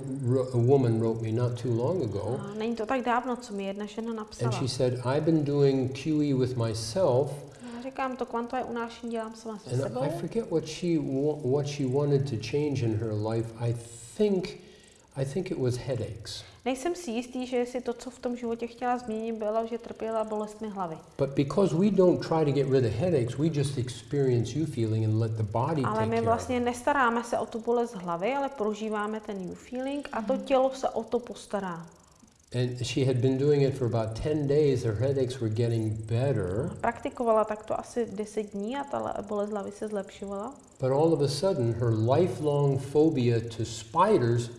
a woman wrote me not too long ago, A není to tak dávno, co mi jedna žena and napsala. she said, "I've been doing QE with myself, Já říkám, to kvantové unášení dělám sama se sebou. and I forget what she what she wanted to change in her life. I think I think it was headaches. Nejsem si jistý, že jestli to, co v tom životě chtěla změnit, bylo, že trpěla bolestmi hlavy. But because we don't try to get rid of headaches, we just experience you feeling and let the body Ale my vlastně nestaráme se o tu bolest hlavy, ale prožíváme ten new feeling a to tělo se o to postará. And she had been doing it for about 10 days. Her headaches were getting better. Praktikovala takto asi 10 dní a ta le- bolest hlavy se zlepšovala. But all of a sudden, her lifelong phobia to spiders.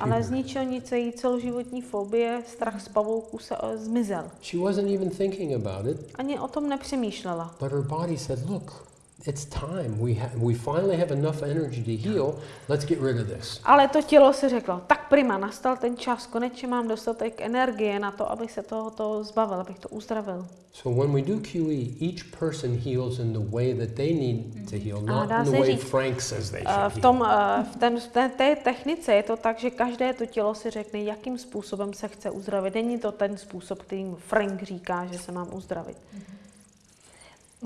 Ale z ničeho nic její celoživotní fobie, strach z pavouků se eh, zmizel. She wasn't even thinking about it, Ani o tom nepřemýšlela. but her body said, Look, it's time. We, ha- we finally have enough energy to heal. Let's get rid of this. Ale to tělo si řeklo, tak prima, nastal ten čas, konečně mám dostatek energie na to, abych se tohoto zbavil, abych to uzdravil. So when we do QE, each person heals in the way that they need to heal, not in the se way říct, Frank says they Eh, should V, heal. tom, eh, v, ten, v té, té technice je to tak, že každé to tělo si řekne, jakým způsobem se chce uzdravit. Není to ten způsob, kterým Frank říká, že se mám uzdravit.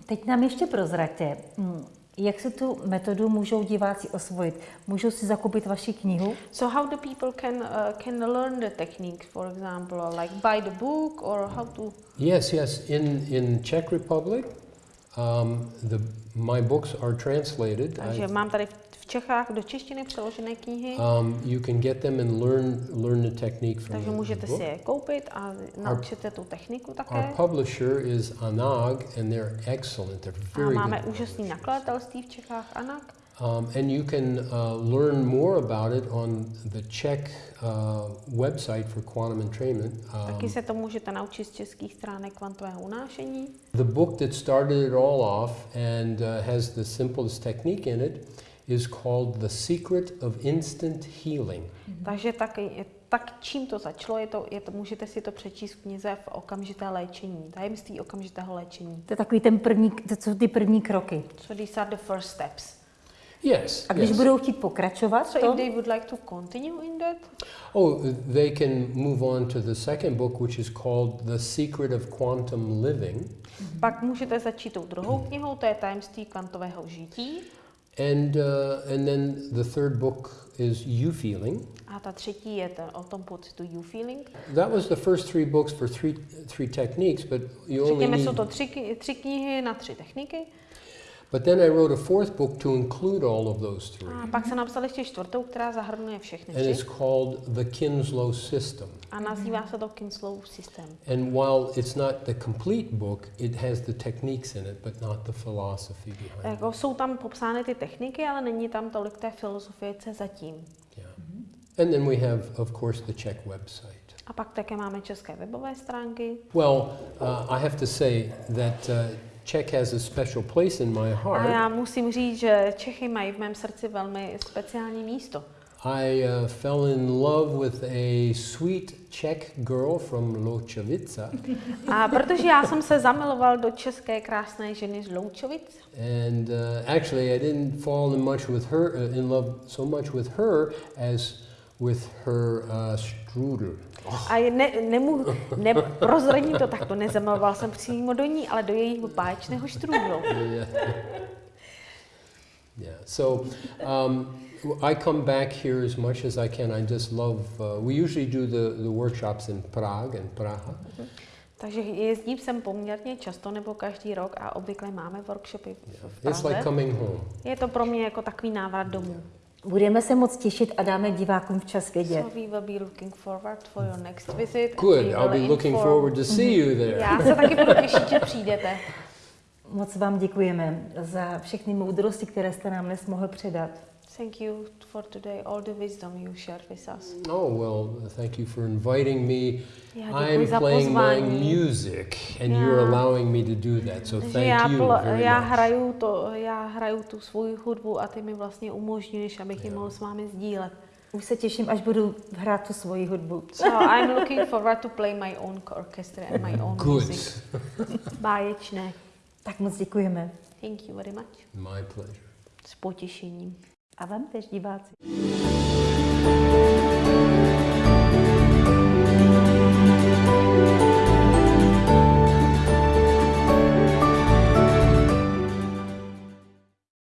Teď nám ještě prozraďte, hm, jak se tu metodu můžou diváci osvojit. Můžou si zakoupit vaši knihu? So how do people can uh, can learn the technique, for example, or like buy the book, or how to? Yes, yes. In, in Czech Republic, um, the, my books are translated. Takže I- mám tady v- v Čechách do češtiny přeložené knihy, um, you can get them and learn, learn the technique from takže můžete si je koupit a naučit se tu techniku Our také. publisher is Anag, and they're excellent. They're A very máme good. úžasný nakladatelství v Čechách, Anak. Um, and you can uh, learn more about it on the Czech uh, website for quantum entrainment. Um, Taky se to můžete naučit z českých stránek kvantového unášení. the book that started it all off and uh, has the simplest technique in it is called The Secret of Instant Healing. Takže tak, tak čím to začalo, je to, je to, můžete si to přečíst v knize v okamžité léčení, tajemství okamžitého léčení. To je takový ten první, to jsou ty první kroky. So these are the first steps. Yes. A když yes. budou chtít pokračovat, So to, if they would like to continue in that, Oh, they can move on to the second book, which is called The Secret of Quantum Living. pak můžete začít tou druhou knihou, to je tajemství kvantového žití. And, uh, and then the third book is You Feeling. A ta třetí je ten, o tom pocitu You Feeling. That was the first three books for three, three techniques, but you only Řekněme, need... jsou to tři, tři knihy na tři techniky. But then I wrote a fourth book to include all of those three. A pak se napsal ještě čtvrtou, která zahrnuje všechny And it's called the Kinslow System. A nazývá se to Kinslow systém. And while it's not the complete book, it has the techniques in it, but not the philosophy behind Jako it. jsou tam popsány ty techniky, ale není tam tolik té filozofie, zatím. Yeah. And then we have, of course, the Czech website. A pak také máme české webové stránky. Well, uh, I have to say that uh, Czech has a special place in my A heart. já musím říct, že Čechy mají v mém srdci velmi speciální místo. I uh, fell in love with a sweet Czech girl from Ločovica, A protože já jsem se zamiloval do české krásné ženy z Loučovic, and uh, actually I didn't fall in much with her, uh, in love so much with her as with her uh, strudel. a ne, nemů, neprozradím to takto, nezamiloval jsem přímo do ní, ale do jejího báječného štrůdlu. yeah. yeah. So um, I come back here as much as I can. I just love. Uh, we usually do the, the workshops in Prague and Praha. Takže jezdím sem poměrně často nebo každý rok a obvykle máme workshopy v, v It's like Praze. coming home. Je to pro mě jako takový návrat domů. Budeme se moc těšit a dáme divákům včas vědět. So we will be looking forward for your next visit. Good. I'll be looking inform- forward to see you there. Já se taky budu těšit, že přijdete. Moc vám děkujeme za všechny moudrosti, které jste nám dnes mohl předat. Thank you for today, all the wisdom you shared with us. Oh well, thank you for inviting me. Já děkuji I'm za playing my music, and you're Já. allowing me to do that. So Že thank já, you very já, much. hraju to, já hraju tu svoji hudbu a ty mi vlastně umožňuješ, abych ji mohl s vámi sdílet. Už se těším, až budu hrát tu svoji hudbu. So I'm looking forward to play my own orchestra and my own Good. music. Báječné. Tak moc děkujeme. Thank you very much. My pleasure. S potěšením. A vám tež diváci.